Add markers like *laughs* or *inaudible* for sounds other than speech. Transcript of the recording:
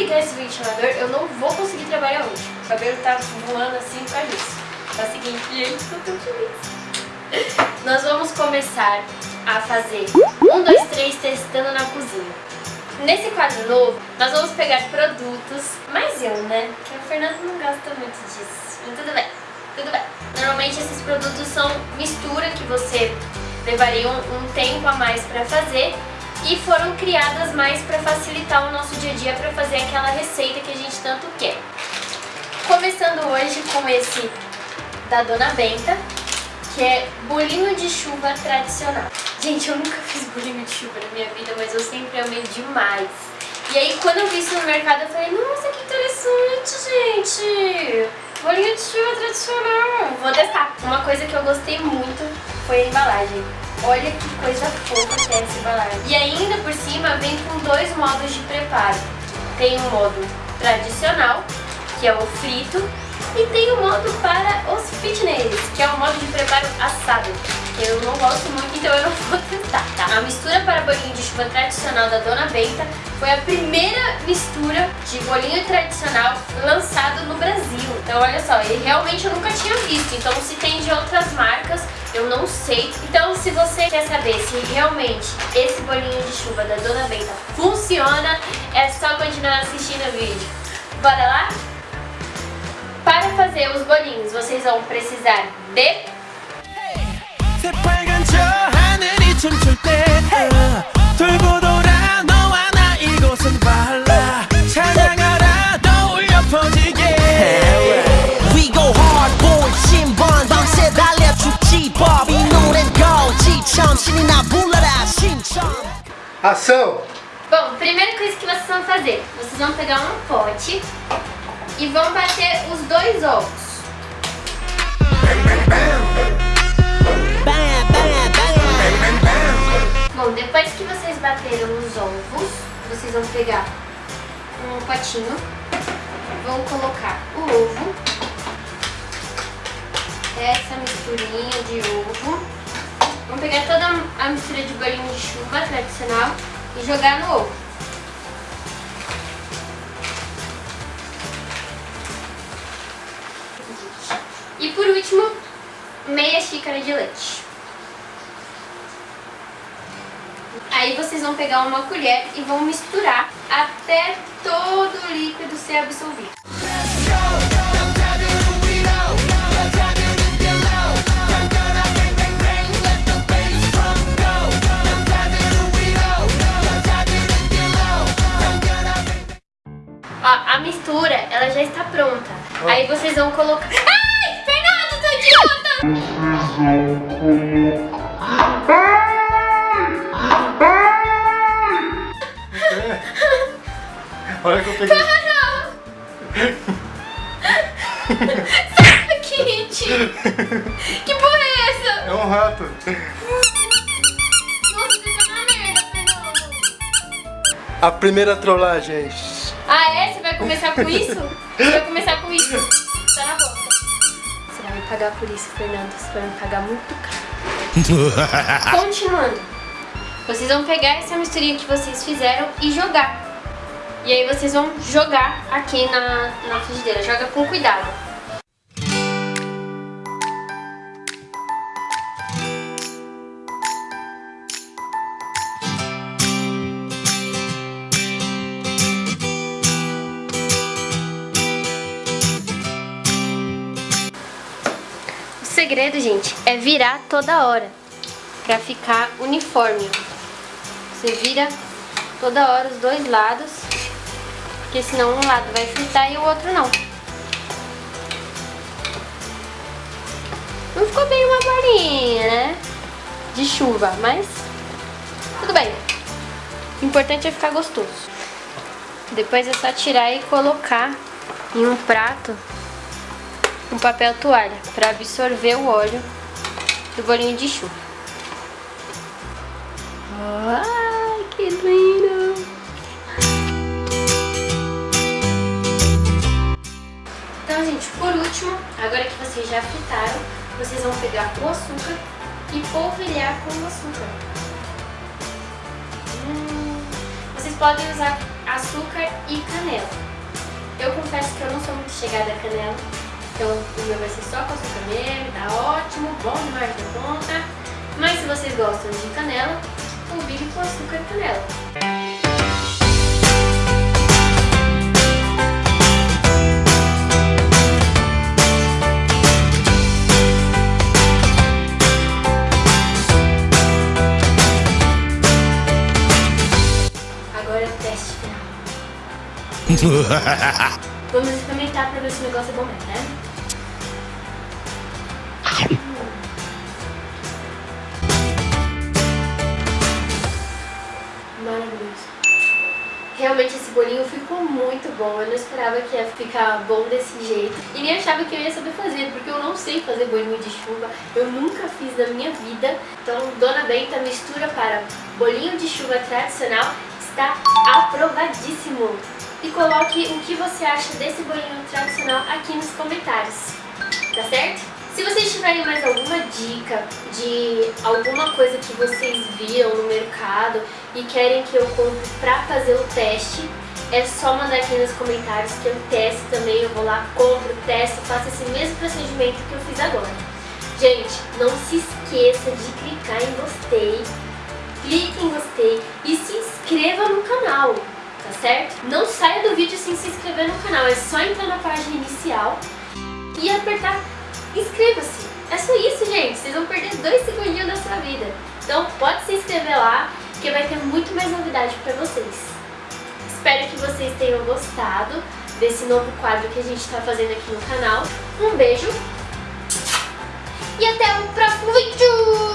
ligar esse ventilador, eu não vou conseguir trabalhar hoje. O cabelo tá voando assim pra isso. Tá o seguinte, gente, tô tão feliz. *laughs* Nós vamos começar a fazer um, dois, três testando na cozinha. Nesse quadro novo, nós vamos pegar produtos, mas eu, né? Que o Fernando não gosta muito disso. Mas tudo bem, tudo bem. Normalmente esses produtos são mistura que você levaria um, um tempo a mais para fazer e foram criadas mais para facilitar o nosso dia a dia para fazer aquela receita que a gente tanto quer. Começando hoje com esse da Dona Benta, que é bolinho de chuva tradicional. Gente, eu nunca fiz bolinho de chuva na minha vida, mas eu sempre amei demais. E aí, quando eu vi isso no mercado, eu falei, nossa, que interessante, gente! Bolinho de chuva tradicional. Vou testar. Uma coisa que eu gostei muito foi a embalagem. Olha que coisa fofa que é essa embalagem. E ainda por cima vem com dois modos de preparo. Tem o modo tradicional, que é o frito, e tem o modo para os fitness, que é o modo de preparo assado. Eu não gosto muito, então eu não *laughs* vou tentar, tá? A mistura para bolinho de chuva tradicional da Dona Benta foi a primeira mistura de bolinho tradicional lançado no Brasil. Então olha só, e realmente eu nunca tinha visto, então se tem de outras marcas, eu não sei. Então se você quer saber se realmente esse bolinho de chuva da Dona Benta funciona, é só continuar assistindo o vídeo. Bora lá? Para fazer os bolinhos, vocês vão precisar de... Ação! Bom, primeira coisa que vocês vão fazer, vocês vão pegar um pote e vão bater os dois ovos. Bom, depois que vocês bateram os ovos, vocês vão pegar um potinho, vão colocar o ovo, essa misturinha de ovo, vão pegar toda a mistura de bolinho de chuva tradicional e jogar no ovo. E por último, meia xícara de leite. Aí vocês vão pegar uma colher e vão misturar até todo o líquido ser absorvido. Ó, a mistura, ela já está pronta. Aí vocês vão colocar... Olha que eu peguei. Sai daqui, tio. Que porra é essa? É um rato. Nossa, na merda, Fernando. A primeira trollagem. Ah, é? Você vai começar com isso? Você vai começar com isso. Tá na boca. Você vai me pagar por isso, Fernando. Você vai me pagar muito caro. *laughs* Continuando. Vocês vão pegar essa misturinha que vocês fizeram e jogar. E aí vocês vão jogar aqui na, na frigideira. Joga com cuidado. Segredo, gente, é virar toda hora pra ficar uniforme. Você vira toda hora os dois lados, porque senão um lado vai fritar e o outro não. Não ficou bem uma bolinha, né? De chuva, mas tudo bem. O importante é ficar gostoso. Depois é só tirar e colocar em um prato um papel toalha para absorver o óleo do bolinho de chuva. Ai, que lindo! Então, gente, por último, agora que vocês já fritaram, vocês vão pegar o açúcar e polvilhar com o açúcar. Hum, vocês podem usar açúcar e canela. pegada canela. Então o meu vai ser só com açúcar mesmo, tá ótimo, bom demais da conta. Mas se vocês gostam de canela, o Big com açúcar e canela. *laughs* Vamos experimentar pra ver se o negócio é bom mesmo, né? Realmente esse bolinho ficou muito bom, eu não esperava que ia ficar bom desse jeito. E nem achava que eu ia saber fazer, porque eu não sei fazer bolinho de chuva Eu nunca fiz na minha vida. Então Dona Benta mistura para bolinho de chuva tradicional. Está aprovadíssimo! e coloque o que você acha desse bolinho tradicional aqui nos comentários, tá certo? Se vocês tiverem mais alguma dica de alguma coisa que vocês viram no mercado e querem que eu compre pra fazer o teste, é só mandar aqui nos comentários que eu testo também, eu vou lá, compro, testo, faço esse mesmo procedimento que eu fiz agora. Gente, não se esqueça de clicar em gostei, clique em gostei e se inscreva no canal tá certo? Não saia do vídeo sem se inscrever no canal, é só entrar na página inicial e apertar Inscreva-se! É só isso, gente! Vocês vão perder dois segundinhos da sua vida. Então pode se inscrever lá, que vai ter muito mais novidade para vocês. Espero que vocês tenham gostado desse novo quadro que a gente está fazendo aqui no canal. Um beijo e até o próximo vídeo!